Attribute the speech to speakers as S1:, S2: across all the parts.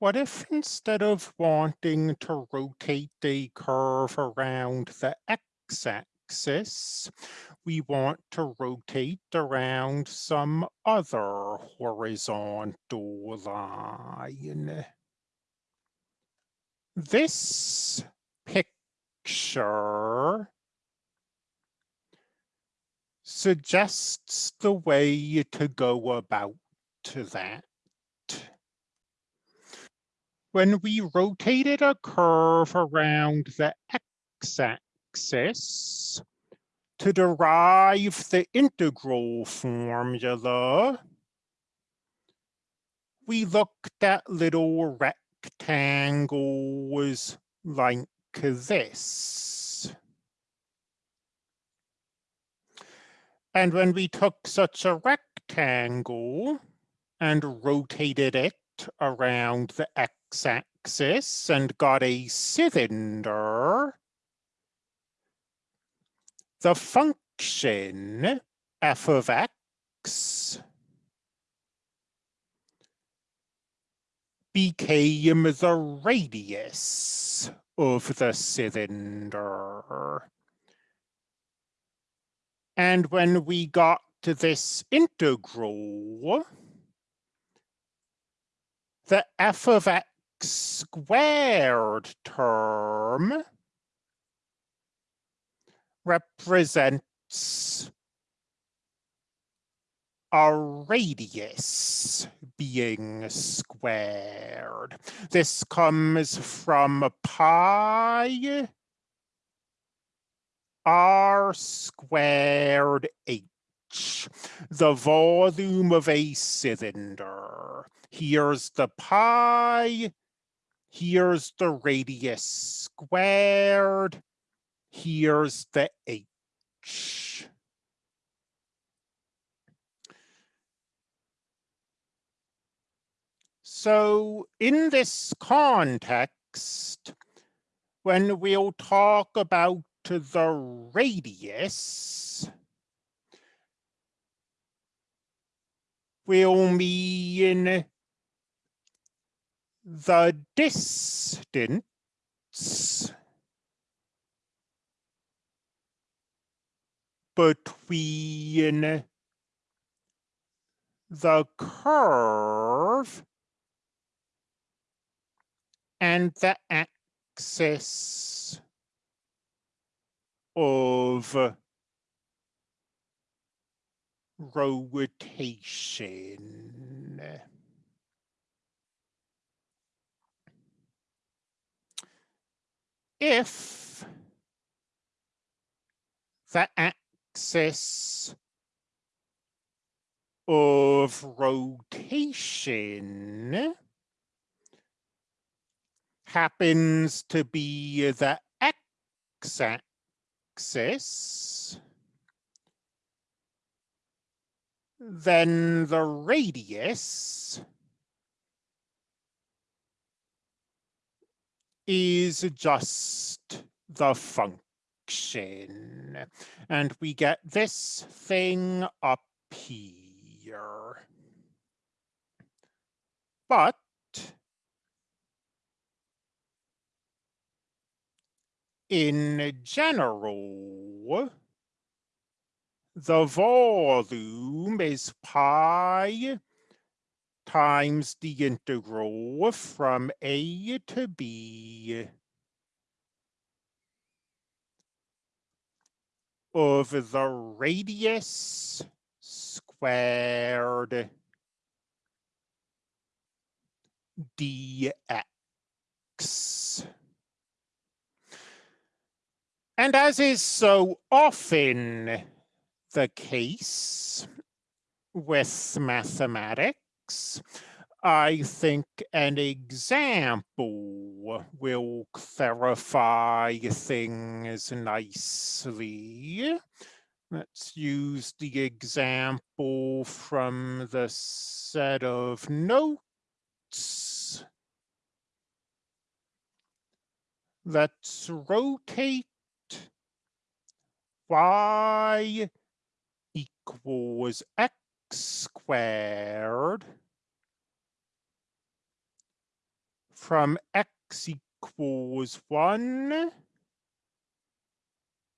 S1: What if instead of wanting to rotate a curve around the x-axis, we want to rotate around some other horizontal line? This picture suggests the way to go about to that when we rotated a curve around the x-axis to derive the integral formula, we looked at little rectangles like this. And when we took such a rectangle and rotated it around the x x-axis and got a cylinder, the function f of x became the radius of the cylinder. And when we got to this integral, the f of x squared term represents a radius being squared. This comes from pi r squared h, the volume of a cylinder. Here's the pi, Here's the radius squared. Here's the h. So in this context, when we'll talk about the radius, we'll mean the distance between the curve and the axis of rotation. If the axis of rotation happens to be the x-axis, then the radius is just the function. And we get this thing up here. But in general, the volume is pi times the integral from a to b of the radius squared dx. And as is so often the case with mathematics, I think an example will clarify things nicely. Let's use the example from the set of notes. Let's rotate y equals x squared from x equals 1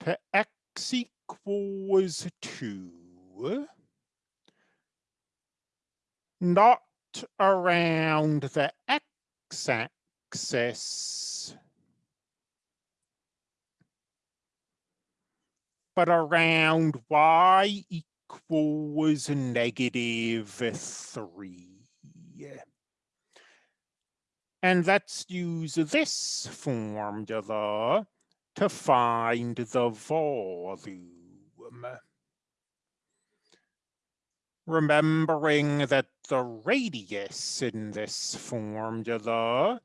S1: to x equals 2, not around the x-axis, but around y equals negative 3. And let's use this formula to find the volume. Remembering that the radius in this formula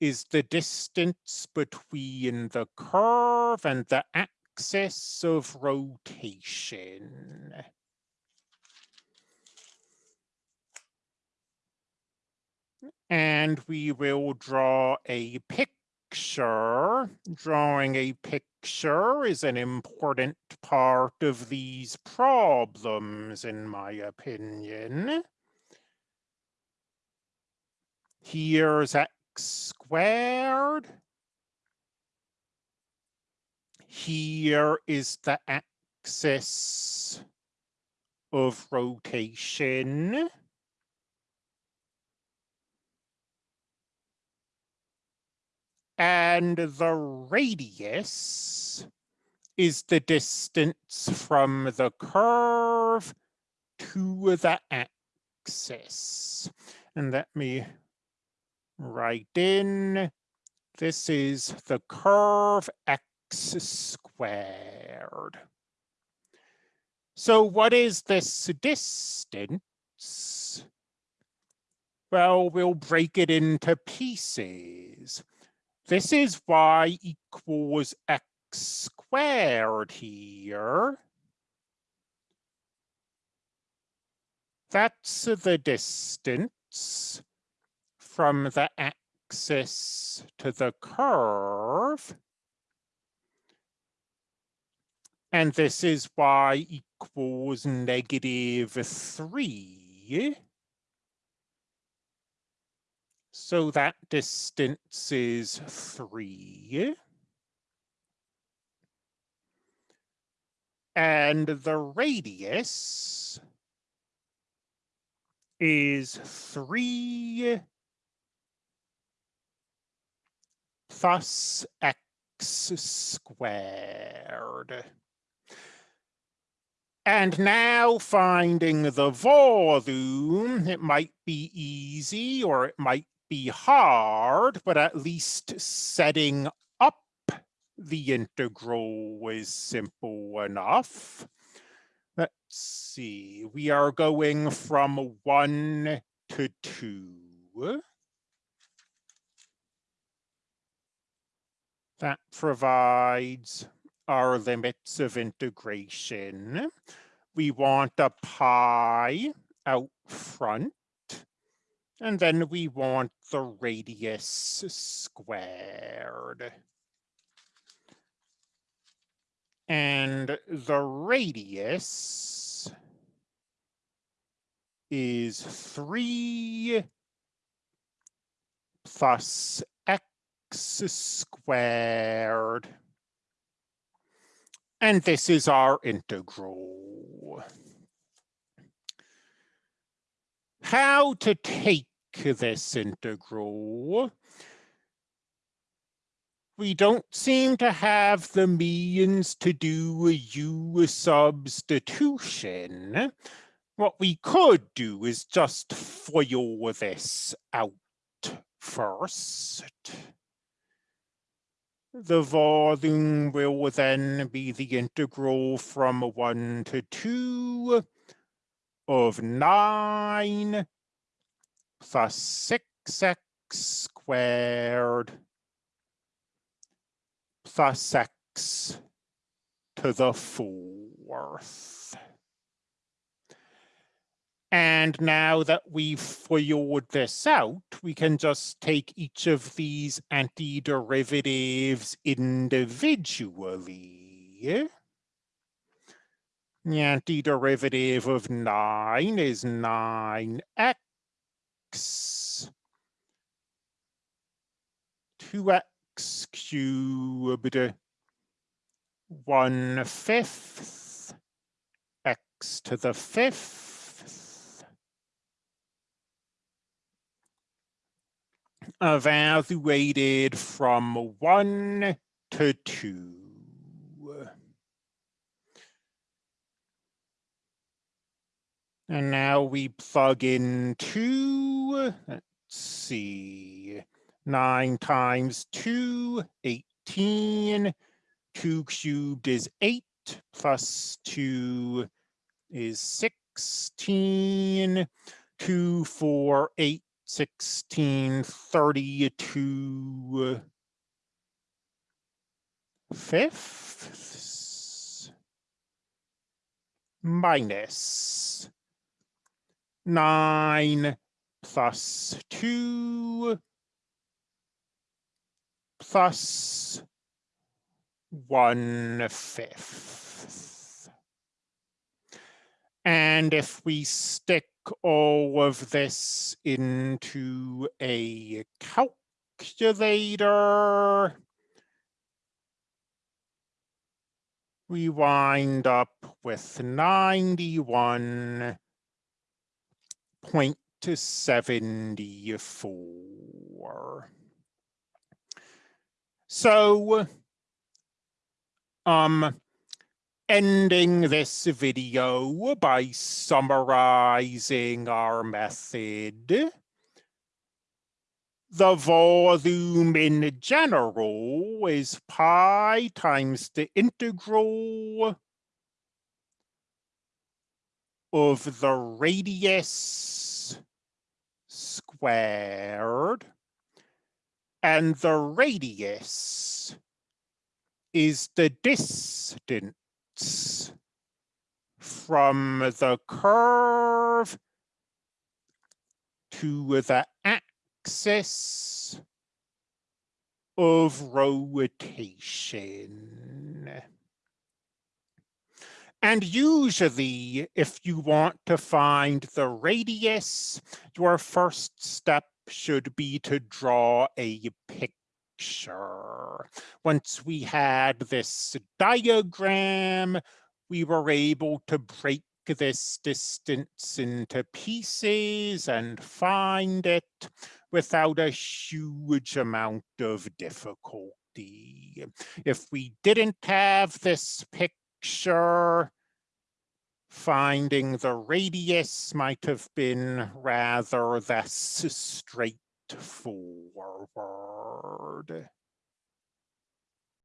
S1: is the distance between the curve and the axis of rotation. And we will draw a picture. Drawing a picture is an important part of these problems, in my opinion. Here's x squared. Here is the axis of rotation. And the radius is the distance from the curve to the axis. And let me write in, this is the curve x squared. So what is this distance? Well, we'll break it into pieces. This is y equals x squared here. That's the distance from the axis to the curve. And this is y equals negative 3. So that distance is three. And the radius is three plus x squared. And now finding the volume, it might be easy or it might be hard, but at least setting up the integral is simple enough. Let's see, we are going from one to two. That provides our limits of integration. We want a pi out front and then we want the radius squared. And the radius is 3 plus x squared. And this is our integral. how to take this integral. We don't seem to have the means to do a u substitution. What we could do is just FOIL this out first. The volume will then be the integral from 1 to 2 of 9 plus 6x squared plus x to the fourth. And now that we've FOILed this out, we can just take each of these antiderivatives individually. The antiderivative of 9 is 9x 2x cubed. One fifth x to the fifth evaluated from one to two. And now we plug in two, let's see, nine times two, 18, two cubed is eight, plus two is 16, two, four, eight, 16, 32 uh, fifths minus 9 plus 2 plus 1 fifth. And if we stick all of this into a calculator, we wind up with 91 point to 74. So, um, ending this video by summarizing our method. The volume in general is pi times the integral of the radius squared and the radius is the distance from the curve to the axis of rotation. And usually, if you want to find the radius, your first step should be to draw a picture. Once we had this diagram, we were able to break this distance into pieces and find it without a huge amount of difficulty. If we didn't have this picture, finding the radius might have been rather less straightforward. Lord